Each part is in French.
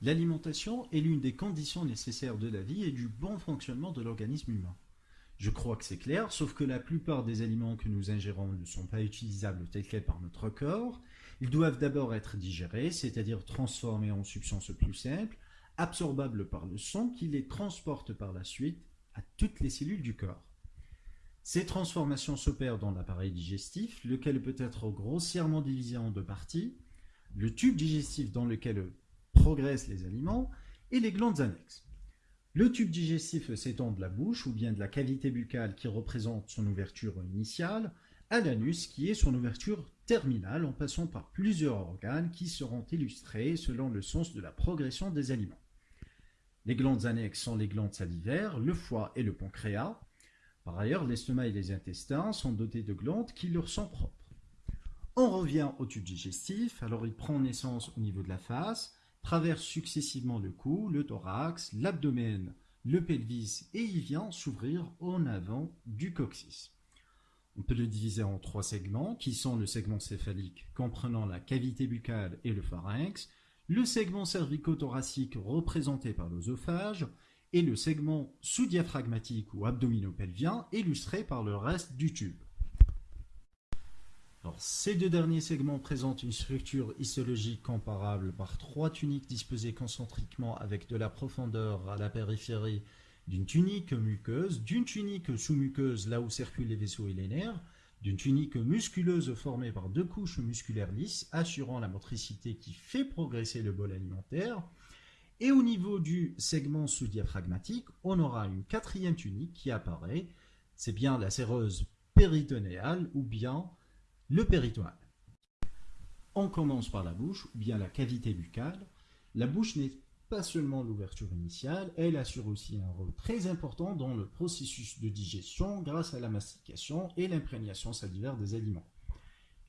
L'alimentation est l'une des conditions nécessaires de la vie et du bon fonctionnement de l'organisme humain. Je crois que c'est clair, sauf que la plupart des aliments que nous ingérons ne sont pas utilisables tels quels par notre corps. Ils doivent d'abord être digérés, c'est-à-dire transformés en substances plus simples, absorbables par le sang qui les transporte par la suite à toutes les cellules du corps. Ces transformations s'opèrent dans l'appareil digestif, lequel peut être grossièrement divisé en deux parties, le tube digestif dans lequel progressent les aliments et les glandes annexes. Le tube digestif s'étend de la bouche ou bien de la cavité buccale qui représente son ouverture initiale à l'anus qui est son ouverture terminale en passant par plusieurs organes qui seront illustrés selon le sens de la progression des aliments. Les glandes annexes sont les glandes salivaires, le foie et le pancréas. Par ailleurs, l'estomac et les intestins sont dotés de glandes qui leur sont propres. On revient au tube digestif, alors il prend naissance au niveau de la face, traverse successivement le cou, le thorax, l'abdomen, le pelvis et il vient s'ouvrir en avant du coccyx. On peut le diviser en trois segments qui sont le segment céphalique comprenant la cavité buccale et le pharynx, le segment cervico-thoracique représenté par l'œsophage et le segment sous-diaphragmatique ou abdominopelvien illustré par le reste du tube ces deux derniers segments présentent une structure histologique comparable par trois tuniques disposées concentriquement avec de la profondeur à la périphérie d'une tunique muqueuse, d'une tunique sous-muqueuse là où circulent les vaisseaux et les nerfs, d'une tunique musculeuse formée par deux couches musculaires lisses assurant la motricité qui fait progresser le bol alimentaire, et au niveau du segment sous-diaphragmatique, on aura une quatrième tunique qui apparaît, c'est bien la séreuse péritonéale ou bien le péritoine. On commence par la bouche, ou bien la cavité buccale. La bouche n'est pas seulement l'ouverture initiale, elle assure aussi un rôle très important dans le processus de digestion grâce à la mastication et l'imprégnation salivaire des aliments.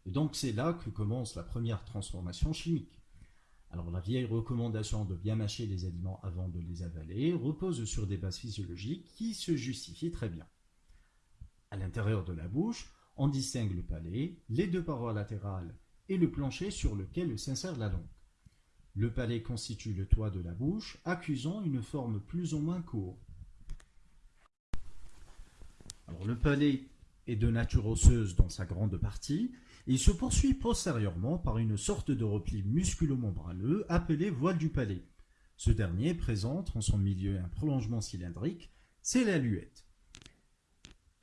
Et donc c'est là que commence la première transformation chimique. Alors la vieille recommandation de bien mâcher les aliments avant de les avaler repose sur des bases physiologiques qui se justifient très bien. À l'intérieur de la bouche, on distingue le palais, les deux parois latérales et le plancher sur lequel s'insère la langue. Le palais constitue le toit de la bouche, accusant une forme plus ou moins. Alors, le palais est de nature osseuse dans sa grande partie, et se poursuit postérieurement par une sorte de repli musculo-membraneux appelé voile du palais. Ce dernier présente en son milieu un prolongement cylindrique, c'est la luette.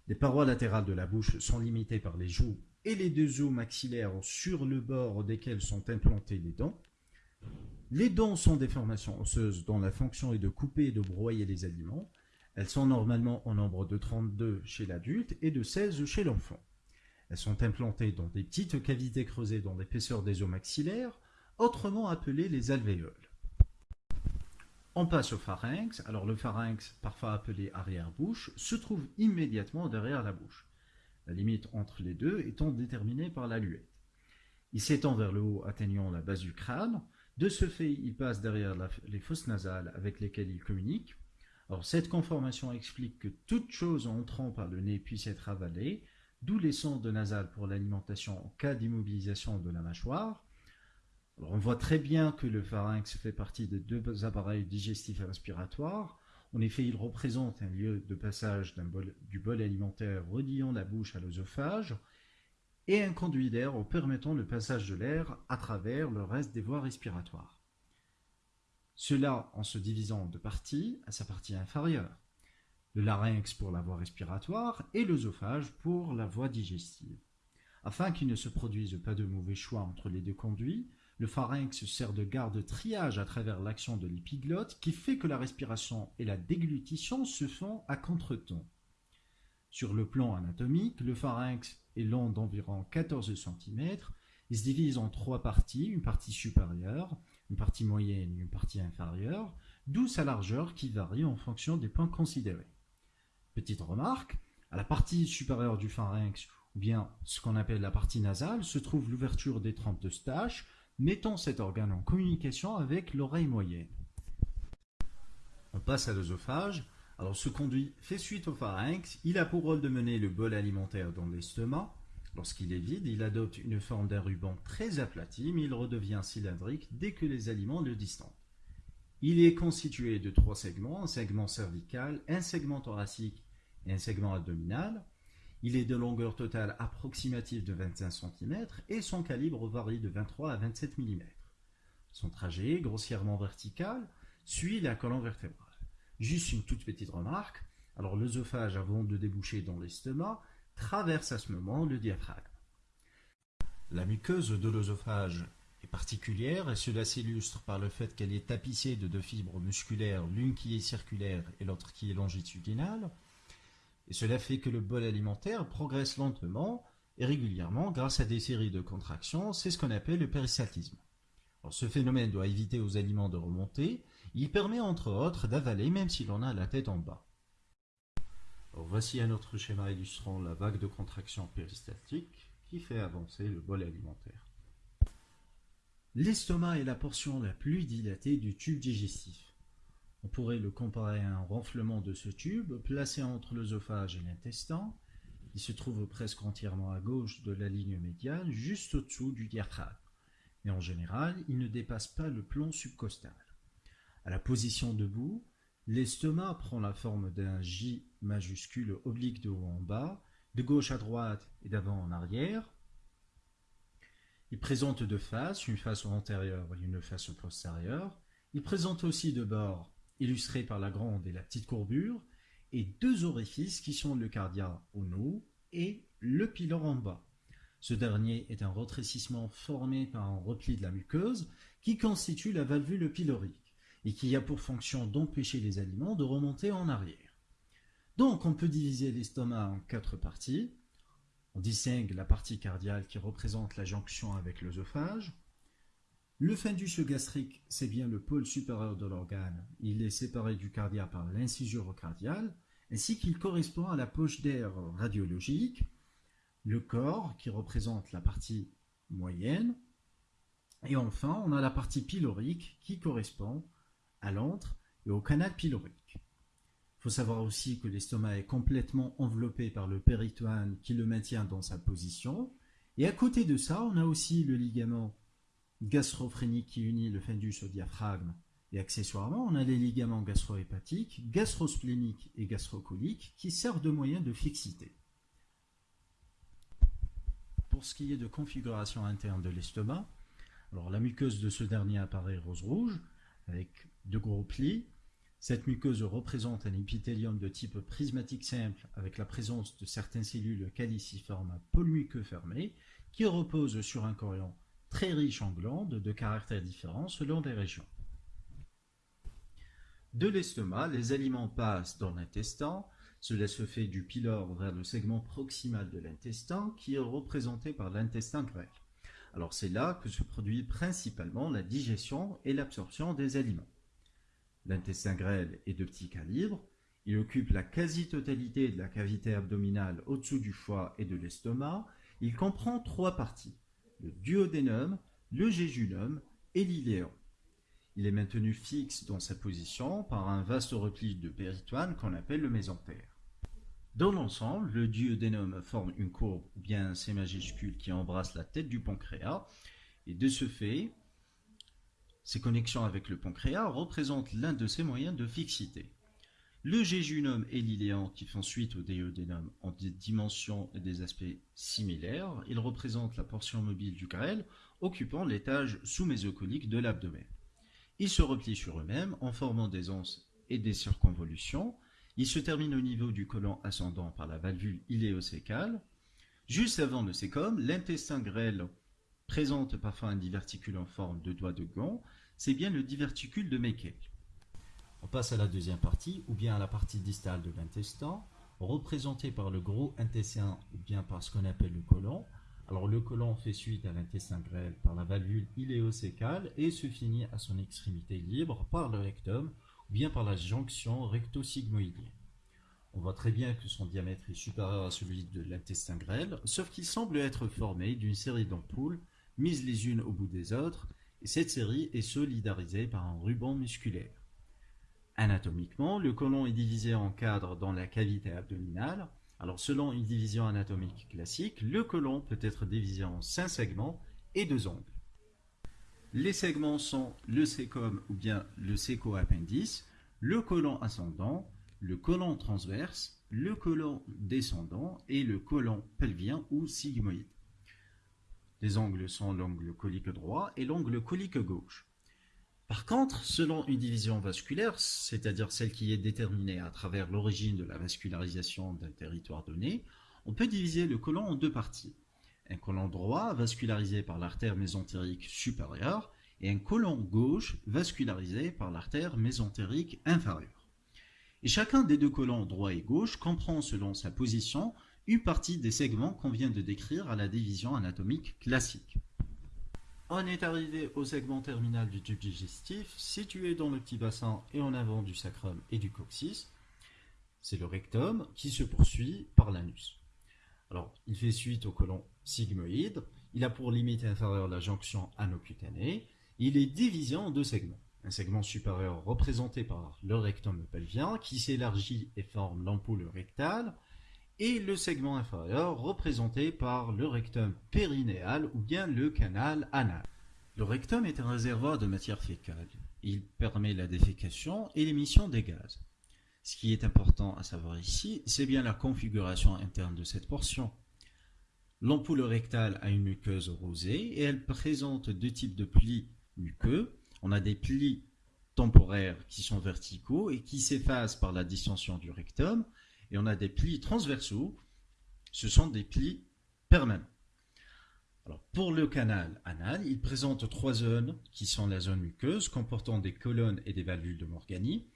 Les parois latérales de la bouche sont limitées par les joues et les deux os maxillaires sur le bord desquels sont implantées les dents. Les dents sont des formations osseuses dont la fonction est de couper et de broyer les aliments. Elles sont normalement au nombre de 32 chez l'adulte et de 16 chez l'enfant. Elles sont implantées dans des petites cavités creusées dans l'épaisseur des os maxillaires, autrement appelées les alvéoles. On passe au pharynx. Alors le pharynx, parfois appelé arrière-bouche, se trouve immédiatement derrière la bouche. La limite entre les deux étant déterminée par la luette. Il s'étend vers le haut atteignant la base du crâne. De ce fait, il passe derrière les fosses nasales avec lesquelles il communique. Alors cette conformation explique que toute chose entrant par le nez puisse être avalée, d'où les sondes nasales pour l'alimentation en cas d'immobilisation de la mâchoire, on voit très bien que le pharynx fait partie des deux appareils digestifs et respiratoires. En effet, il représente un lieu de passage du bol alimentaire reliant la bouche à l'œsophage et un conduit d'air en permettant le passage de l'air à travers le reste des voies respiratoires. Cela en se divisant en deux parties, à sa partie inférieure. Le larynx pour la voie respiratoire et l'œsophage pour la voie digestive. Afin qu'il ne se produise pas de mauvais choix entre les deux conduits, le pharynx sert de garde-triage à travers l'action de l'épiglotte qui fait que la respiration et la déglutition se font à contretemps. Sur le plan anatomique, le pharynx est long d'environ 14 cm. Il se divise en trois parties, une partie supérieure, une partie moyenne et une partie inférieure, d'où sa largeur qui varie en fonction des points considérés. Petite remarque, à la partie supérieure du pharynx, ou bien ce qu'on appelle la partie nasale, se trouve l'ouverture des trompes de Stache, Mettons cet organe en communication avec l'oreille moyenne. On passe à l'œsophage. Alors ce conduit fait suite au pharynx. Il a pour rôle de mener le bol alimentaire dans l'estomac. Lorsqu'il est vide, il adopte une forme d'un ruban très aplati, mais il redevient cylindrique dès que les aliments le distendent. Il est constitué de trois segments, un segment cervical, un segment thoracique et un segment abdominal. Il est de longueur totale approximative de 25 cm et son calibre varie de 23 à 27 mm. Son trajet, grossièrement vertical, suit la colonne vertébrale. Juste une toute petite remarque, alors l'œsophage avant de déboucher dans l'estomac traverse à ce moment le diaphragme. La muqueuse de l'œsophage est particulière et cela s'illustre par le fait qu'elle est tapissée de deux fibres musculaires, l'une qui est circulaire et l'autre qui est longitudinale. Et cela fait que le bol alimentaire progresse lentement et régulièrement grâce à des séries de contractions, c'est ce qu'on appelle le péristaltisme. ce phénomène doit éviter aux aliments de remonter, il permet entre autres d'avaler même si l'on a la tête en bas. voici un autre schéma illustrant la vague de contraction péristaltique qui fait avancer le bol alimentaire. L'estomac est la portion la plus dilatée du tube digestif. On pourrait le comparer à un renflement de ce tube placé entre l'œsophage et l'intestin. Il se trouve presque entièrement à gauche de la ligne médiane, juste au-dessous du diaphragme. Mais en général, il ne dépasse pas le plomb subcostal. À la position debout, l'estomac prend la forme d'un J majuscule oblique de haut en bas, de gauche à droite et d'avant en arrière, il présente deux faces, une face antérieure et une face postérieure. Il présente aussi deux bords, illustrés par la grande et la petite courbure, et deux orifices qui sont le cardia au haut et le pylore en bas. Ce dernier est un retrécissement formé par un repli de la muqueuse qui constitue la valvule pylorique et qui a pour fonction d'empêcher les aliments de remonter en arrière. Donc on peut diviser l'estomac en quatre parties. On distingue la partie cardiale qui représente la jonction avec l'œsophage. Le fundus gastrique, c'est bien le pôle supérieur de l'organe. Il est séparé du cardia par l'incisure cardiale, ainsi qu'il correspond à la poche d'air radiologique. Le corps, qui représente la partie moyenne. Et enfin, on a la partie pylorique, qui correspond à l'antre et au canal pylorique faut savoir aussi que l'estomac est complètement enveloppé par le péritoine qui le maintient dans sa position. Et à côté de ça, on a aussi le ligament gastrophrénique qui unit le fundus au diaphragme. Et accessoirement, on a les ligaments gastrohépatiques, gastrospléniques et gastrocoliques qui servent de moyen de fixité. Pour ce qui est de configuration interne de l'estomac, la muqueuse de ce dernier apparaît rose-rouge avec de gros plis, cette muqueuse représente un épithélium de type prismatique simple avec la présence de certaines cellules caliciformes à muqueux fermé qui reposent sur un corion très riche en glandes de caractères différents selon les régions. De l'estomac, les aliments passent dans l'intestin. Cela se fait du pylore vers le segment proximal de l'intestin qui est représenté par l'intestin grêle. Alors c'est là que se produit principalement la digestion et l'absorption des aliments. L'intestin grêle est de petit calibre. Il occupe la quasi-totalité de la cavité abdominale au-dessous du foie et de l'estomac. Il comprend trois parties, le duodénum, le jéjunum et l'iléon. Il est maintenu fixe dans sa position par un vaste repli de péritoine qu'on appelle le mésentère. Dans l'ensemble, le duodénum forme une courbe ou bien un C majuscule qui embrasse la tête du pancréas et de ce fait, ces connexions avec le pancréas représentent l'un de ses moyens de fixité. Le jéjunum et l'iléan qui font suite au duodénum ont des dimensions et des aspects similaires. Ils représentent la portion mobile du grêle occupant l'étage sous-mésocolique de l'abdomen. Ils se replient sur eux-mêmes en formant des anses et des circonvolutions. Ils se terminent au niveau du côlon ascendant par la valvule iléocécale. Juste avant le sécom, l'intestin grêle présente parfois un diverticule en forme de doigt de gant, c'est bien le diverticule de Meckel. On passe à la deuxième partie, ou bien à la partie distale de l'intestin, représentée par le gros intestin, ou bien par ce qu'on appelle le côlon. Alors le côlon fait suite à l'intestin grêle par la valvule iléocécale et se finit à son extrémité libre par le rectum, ou bien par la jonction recto-sigmoïdienne. On voit très bien que son diamètre est supérieur à celui de l'intestin grêle, sauf qu'il semble être formé d'une série d'ampoules mises les unes au bout des autres, et cette série est solidarisée par un ruban musculaire. Anatomiquement, le côlon est divisé en cadres dans la cavité abdominale. Alors selon une division anatomique classique, le côlon peut être divisé en cinq segments et deux angles. Les segments sont le sécom ou bien le séco-appendice, le côlon ascendant, le côlon transverse, le côlon descendant et le côlon pelvien ou sigmoïde. Les angles sont l'angle colique droit et l'angle colique gauche. Par contre, selon une division vasculaire, c'est-à-dire celle qui est déterminée à travers l'origine de la vascularisation d'un territoire donné, on peut diviser le côlon en deux parties. Un côlon droit vascularisé par l'artère mésentérique supérieure et un côlon gauche vascularisé par l'artère mésentérique inférieure. Et chacun des deux côlons droit et gauche comprend selon sa position une partie des segments qu'on vient de décrire à la division anatomique classique. On est arrivé au segment terminal du tube digestif, situé dans le petit bassin et en avant du sacrum et du coccyx. C'est le rectum qui se poursuit par l'anus. Alors, il fait suite au côlon sigmoïde. Il a pour limite inférieure la jonction anocutanée. Il est divisé en deux segments. Un segment supérieur représenté par le rectum pelvien qui s'élargit et forme l'ampoule rectale et le segment inférieur représenté par le rectum périnéal ou bien le canal anal. Le rectum est un réservoir de matière fécale. Il permet la défécation et l'émission des gaz. Ce qui est important à savoir ici, c'est bien la configuration interne de cette portion. L'ampoule rectale a une muqueuse rosée et elle présente deux types de plis muqueux. On a des plis temporaires qui sont verticaux et qui s'effacent par la distension du rectum et on a des plis transversaux, ce sont des plis permanents. Pour le canal anal, il présente trois zones qui sont la zone muqueuse comportant des colonnes et des valvules de Morgani,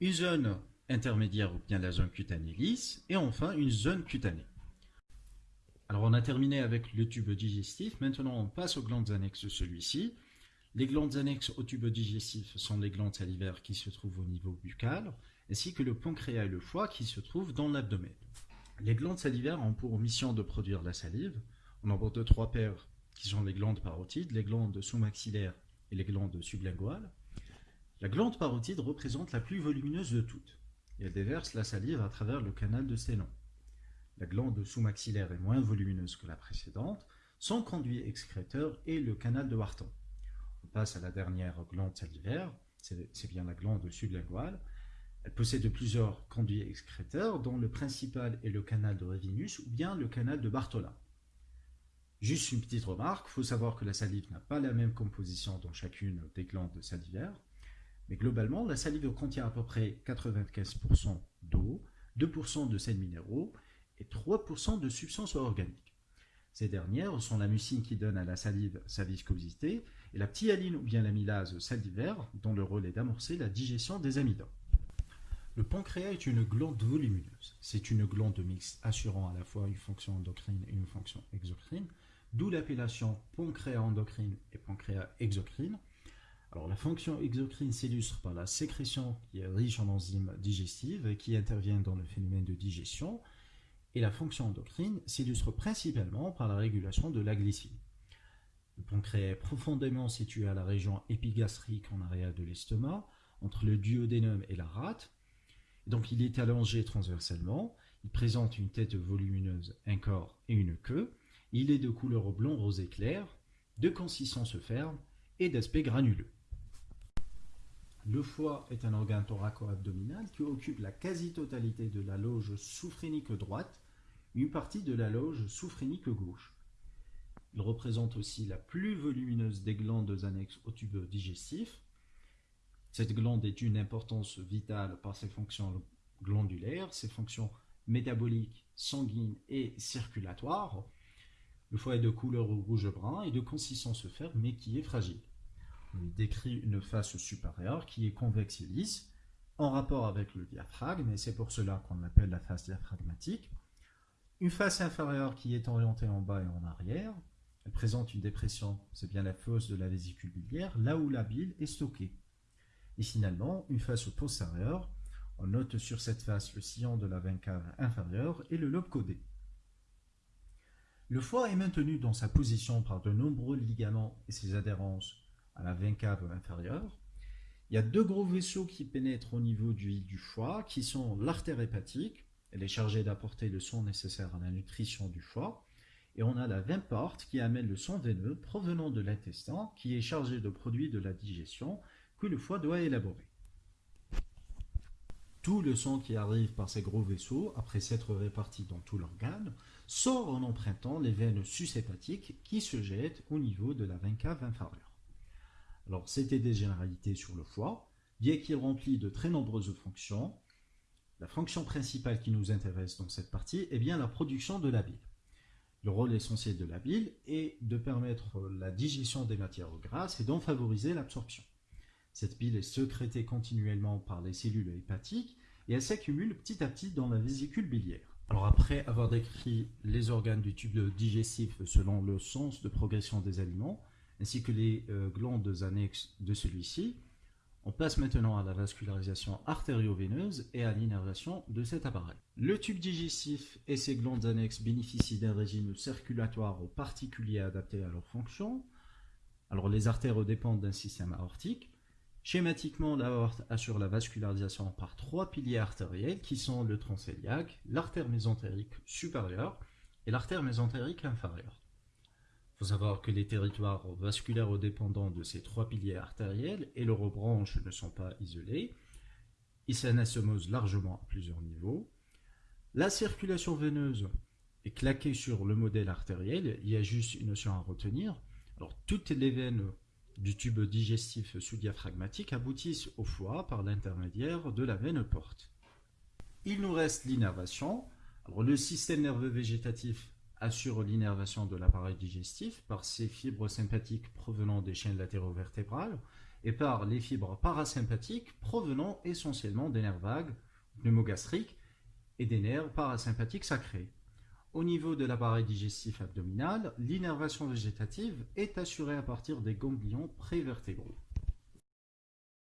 une zone intermédiaire ou bien la zone cutanée lisse, et enfin une zone cutanée. Alors on a terminé avec le tube digestif, maintenant on passe aux glandes annexes de celui-ci. Les glandes annexes au tube digestif sont les glandes salivaires qui se trouvent au niveau buccal, ainsi que le pancréas et le foie qui se trouvent dans l'abdomen. Les glandes salivaires ont pour mission de produire la salive. On en de trois paires qui sont les glandes parotides, les glandes sous-maxillaires et les glandes sublinguales. La glande parotide représente la plus volumineuse de toutes elle déverse la salive à travers le canal de Sénon. La glande sous-maxillaire est moins volumineuse que la précédente, son conduit excréteur est le canal de Wharton. On passe à la dernière glande salivaire, c'est bien la glande sublinguale, elle possède plusieurs conduits excréteurs, dont le principal est le canal de Revinus ou bien le canal de Bartholin. Juste une petite remarque, il faut savoir que la salive n'a pas la même composition dans chacune des glandes salivaires, mais globalement, la salive contient à peu près 95% d'eau, 2% de sels minéraux et 3% de substances organiques. Ces dernières sont la mucine qui donne à la salive sa viscosité et la ptyaline ou bien l'amylase salivaire dont le rôle est d'amorcer la digestion des amidons. Le pancréas est une glande volumineuse. C'est une glande mixte assurant à la fois une fonction endocrine et une fonction exocrine, d'où l'appellation pancréas endocrine et pancréas exocrine. Alors la fonction exocrine s'illustre par la sécrétion qui est riche en enzymes digestives et qui interviennent dans le phénomène de digestion, et la fonction endocrine s'illustre principalement par la régulation de la glycémie. Le pancréas est profondément situé à la région épigastrique en arrière de l'estomac, entre le duodénum et la rate, donc il est allongé transversalement, il présente une tête volumineuse, un corps et une queue, il est de couleur blond rosé clair, de consistance ferme et d'aspect granuleux. Le foie est un organe thoraco-abdominal qui occupe la quasi-totalité de la loge souphrénique droite, une partie de la loge souphrénique gauche. Il représente aussi la plus volumineuse des glandes annexes au tube digestif, cette glande est d'une importance vitale par ses fonctions glandulaires, ses fonctions métaboliques, sanguines et circulatoires. Le foie est de couleur rouge-brun et de consistance ferme, mais qui est fragile. On décrit une face supérieure qui est convexe et lisse, en rapport avec le diaphragme, et c'est pour cela qu'on l'appelle la face diaphragmatique. Une face inférieure qui est orientée en bas et en arrière. Elle présente une dépression, c'est bien la fosse de la vésicule biliaire, là où la bile est stockée. Et finalement, une face postérieure, on note sur cette face le sillon de la veine cave inférieure et le lobe codé. Le foie est maintenu dans sa position par de nombreux ligaments et ses adhérences à la veine cave inférieure. Il y a deux gros vaisseaux qui pénètrent au niveau du, foie, qui sont l'artère hépatique, elle est chargée d'apporter le sang nécessaire à la nutrition du foie, et on a la veine porte qui amène le sang veineux provenant de l'intestin qui est chargé de produits de la digestion que le foie doit élaborer. Tout le sang qui arrive par ces gros vaisseaux, après s'être réparti dans tout l'organe, sort en empruntant les veines sushépatiques qui se jettent au niveau de la veine cave inférieure. Alors, c'était des généralités sur le foie, bien qu'il remplit de très nombreuses fonctions. La fonction principale qui nous intéresse dans cette partie est bien la production de la bile. Le rôle essentiel de la bile est de permettre la digestion des matières grasses et d'en favoriser l'absorption. Cette bile est sécrétée continuellement par les cellules hépatiques et elle s'accumule petit à petit dans la vésicule biliaire. Alors après avoir décrit les organes du tube digestif selon le sens de progression des aliments, ainsi que les euh, glandes annexes de celui-ci, on passe maintenant à la vascularisation artério-veineuse et à l'innervation de cet appareil. Le tube digestif et ses glandes annexes bénéficient d'un régime circulatoire particulier adapté à leur fonction. Alors les artères dépendent d'un système aortique. Schématiquement, l'aorte assure la vascularisation par trois piliers artériels qui sont le tronc l'artère mésentérique supérieure et l'artère mésentérique inférieure. Il faut savoir que les territoires vasculaires dépendants de ces trois piliers artériels et leurs branches ne sont pas isolés. Ils s'anastomosent largement à plusieurs niveaux. La circulation veineuse est claquée sur le modèle artériel. Il y a juste une notion à retenir. Alors, toutes les veines du tube digestif sous-diaphragmatique aboutissent au foie par l'intermédiaire de la veine porte. Il nous reste l'innervation. Le système nerveux végétatif assure l'innervation de l'appareil digestif par ses fibres sympathiques provenant des chaînes latéro-vertébrales et par les fibres parasympathiques provenant essentiellement des nerfs vagues, pneumogastriques et des nerfs parasympathiques sacrés. Au niveau de l'appareil digestif abdominal, l'innervation végétative est assurée à partir des ganglions prévertébraux.